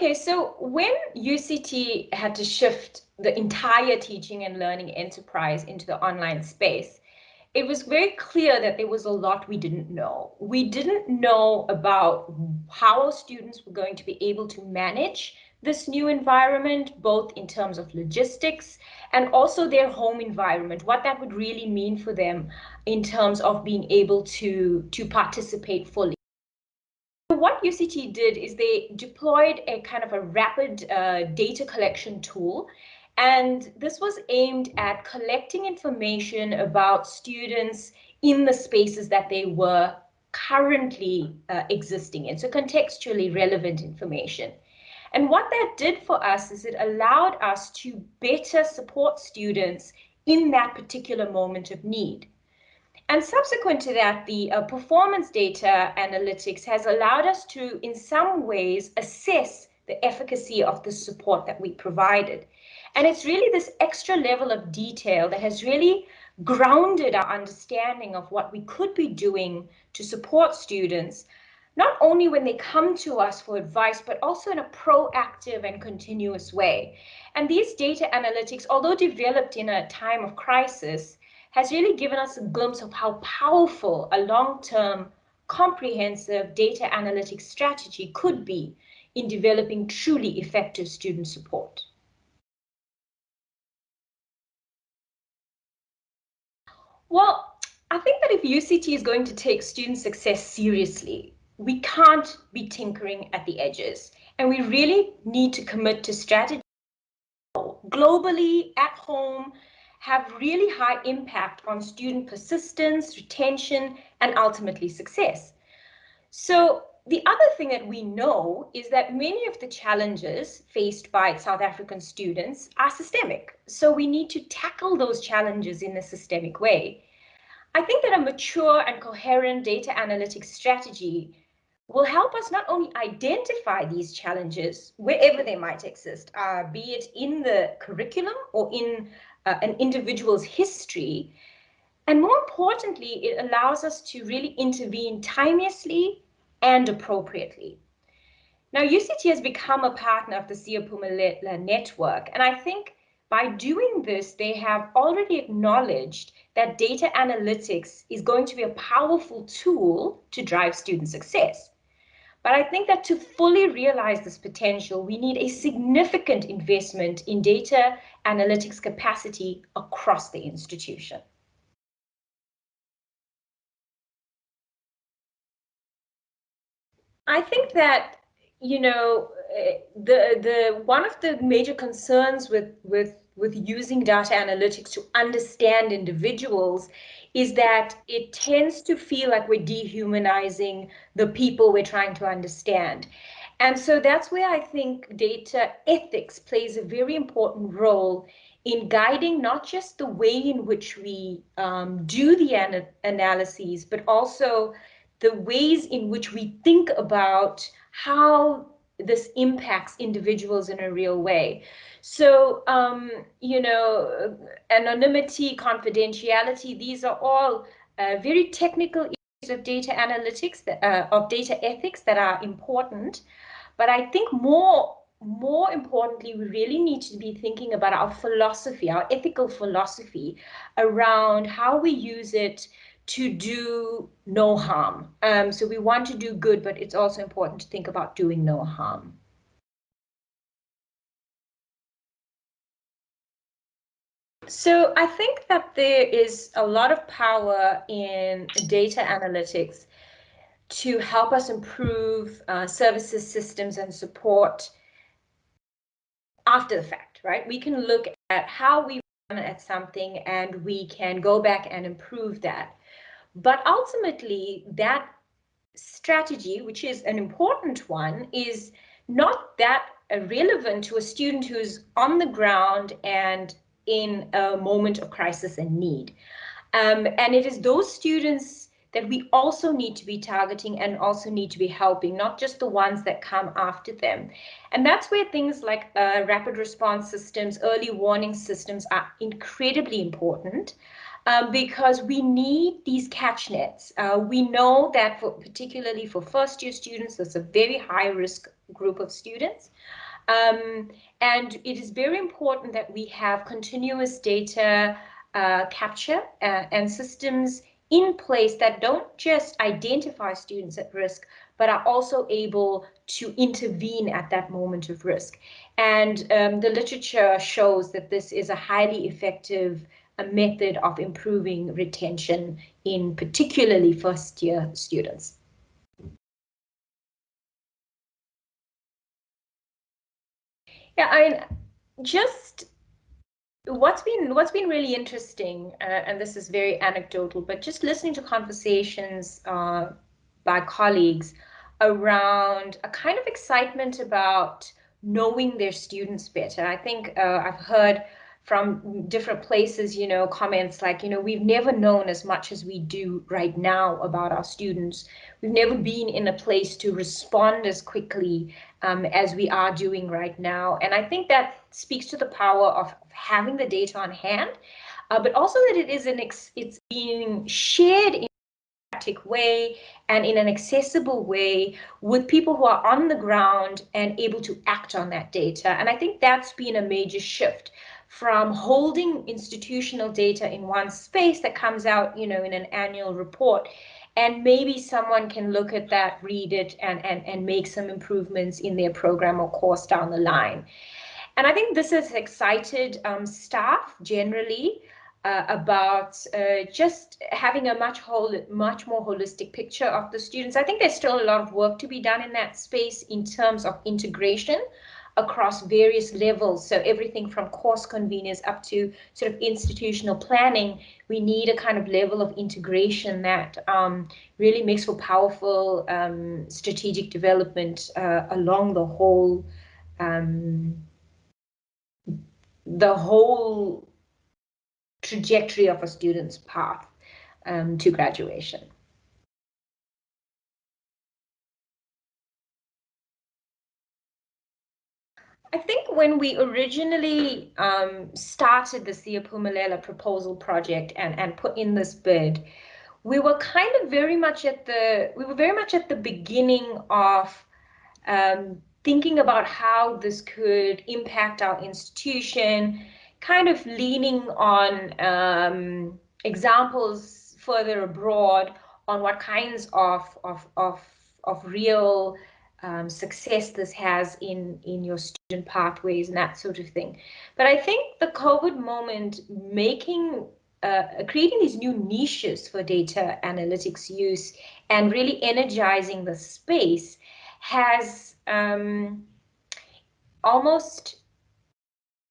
Okay, so when UCT had to shift the entire teaching and learning enterprise into the online space, it was very clear that there was a lot we didn't know. We didn't know about how students were going to be able to manage this new environment, both in terms of logistics and also their home environment, what that would really mean for them in terms of being able to, to participate fully. What UCT did is they deployed a kind of a rapid uh, data collection tool and this was aimed at collecting information about students in the spaces that they were currently uh, existing in, so contextually relevant information. And what that did for us is it allowed us to better support students in that particular moment of need. And subsequent to that, the uh, performance data analytics has allowed us to, in some ways, assess the efficacy of the support that we provided. And it's really this extra level of detail that has really grounded our understanding of what we could be doing to support students, not only when they come to us for advice, but also in a proactive and continuous way. And these data analytics, although developed in a time of crisis, has really given us a glimpse of how powerful a long-term comprehensive data analytics strategy could be in developing truly effective student support. Well, I think that if UCT is going to take student success seriously, we can't be tinkering at the edges. And we really need to commit to strategy globally, at home, have really high impact on student persistence, retention, and ultimately success. So the other thing that we know is that many of the challenges faced by South African students are systemic. So we need to tackle those challenges in a systemic way. I think that a mature and coherent data analytics strategy will help us not only identify these challenges wherever they might exist, uh, be it in the curriculum or in uh, an individual's history, and more importantly, it allows us to really intervene timeously and appropriately. Now, UCT has become a partner of the Siyaphumelela network, and I think by doing this, they have already acknowledged that data analytics is going to be a powerful tool to drive student success. But I think that to fully realize this potential, we need a significant investment in data analytics capacity across the institution. I think that you know eh, the the one of the major concerns with with with using data analytics to understand individuals is that it tends to feel like we're dehumanizing the people we're trying to understand. And so that's where I think data ethics plays a very important role in guiding not just the way in which we um, do the ana analyses, but also the ways in which we think about how this impacts individuals in a real way. So, um, you know, anonymity, confidentiality, these are all uh, very technical issues of data analytics, that, uh, of data ethics that are important. But I think more, more importantly, we really need to be thinking about our philosophy, our ethical philosophy around how we use it to do no harm. Um, so we want to do good, but it's also important to think about doing no harm. So I think that there is a lot of power in data analytics to help us improve uh, services, systems, and support after the fact, right? We can look at how we at something and we can go back and improve that. But ultimately, that strategy, which is an important one, is not that relevant to a student who's on the ground and in a moment of crisis and need. Um, and it is those students that we also need to be targeting and also need to be helping, not just the ones that come after them. And that's where things like uh, rapid response systems, early warning systems are incredibly important. Um, because we need these catch nets. Uh, we know that for particularly for first year students, there's a very high risk group of students. Um, and it is very important that we have continuous data uh, capture uh, and systems in place that don't just identify students at risk, but are also able to intervene at that moment of risk. And um, the literature shows that this is a highly effective uh, method of improving retention in particularly first year students. Yeah, I mean just what's been what's been really interesting, uh, and this is very anecdotal, but just listening to conversations uh, by colleagues around a kind of excitement about knowing their students better. I think uh, I've heard from different places, you know, comments like, you know, we've never known as much as we do right now about our students. We've never been in a place to respond as quickly um, as we are doing right now. And I think that speaks to the power of having the data on hand, uh, but also that it is an it's being shared in a way and in an accessible way with people who are on the ground and able to act on that data. And I think that's been a major shift from holding institutional data in one space that comes out, you know, in an annual report. And maybe someone can look at that, read it, and, and, and make some improvements in their program or course down the line. And I think this has excited um, staff generally uh, about uh, just having a much whole, much more holistic picture of the students. I think there's still a lot of work to be done in that space in terms of integration across various levels. So everything from course conveners up to sort of institutional planning, we need a kind of level of integration that um, really makes for powerful um, strategic development uh, along the whole um, the whole trajectory of a student's path um, to graduation. I think when we originally um, started the Siyaphumelela proposal project and, and put in this bid, we were kind of very much at the we were very much at the beginning of um, thinking about how this could impact our institution, kind of leaning on um, examples further abroad on what kinds of of of of real um, success this has in in your student pathways and that sort of thing. But I think the COVID moment making uh, creating these new niches for data analytics use and really energizing the space has um, almost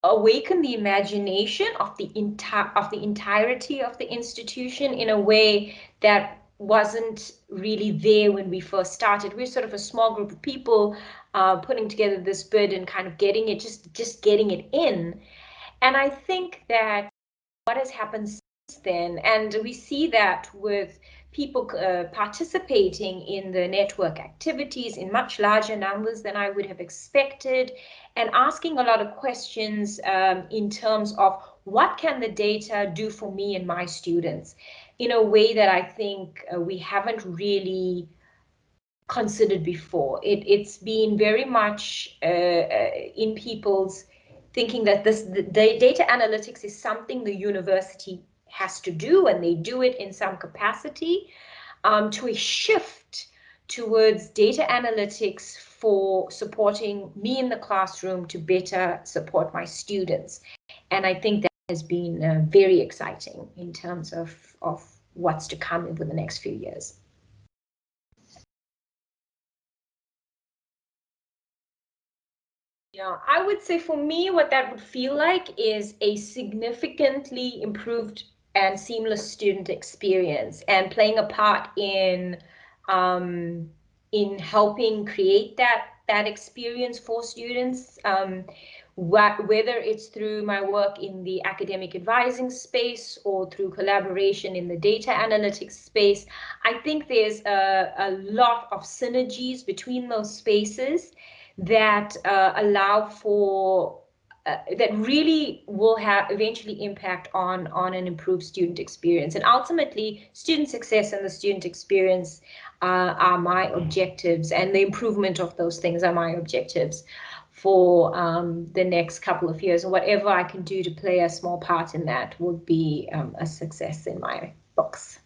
awakened the imagination of the entire of the entirety of the institution in a way that wasn't really there when we first started. We're sort of a small group of people uh, putting together this bid and kind of getting it, just just getting it in. And I think that what has happened since then, and we see that with people uh, participating in the network activities in much larger numbers than I would have expected, and asking a lot of questions um, in terms of what can the data do for me and my students in a way that I think uh, we haven't really considered before. It, it's been very much uh, uh, in people's thinking that this the data analytics is something the university has to do and they do it in some capacity um, to a shift towards data analytics for supporting me in the classroom to better support my students. And I think has been uh, very exciting in terms of, of what's to come over the next few years. Yeah, I would say for me, what that would feel like is a significantly improved and seamless student experience and playing a part in um, in helping create that that experience for students. Um, whether it's through my work in the academic advising space or through collaboration in the data analytics space, I think there's a, a lot of synergies between those spaces that uh, allow for uh, that really will have eventually impact on on an improved student experience. And ultimately student success and the student experience uh, are my objectives and the improvement of those things are my objectives for um, the next couple of years and whatever I can do to play a small part in that would be um, a success in my books.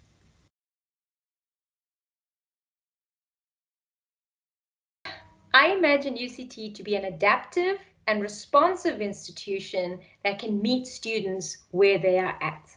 I imagine UCT to be an adaptive and responsive institution that can meet students where they are at.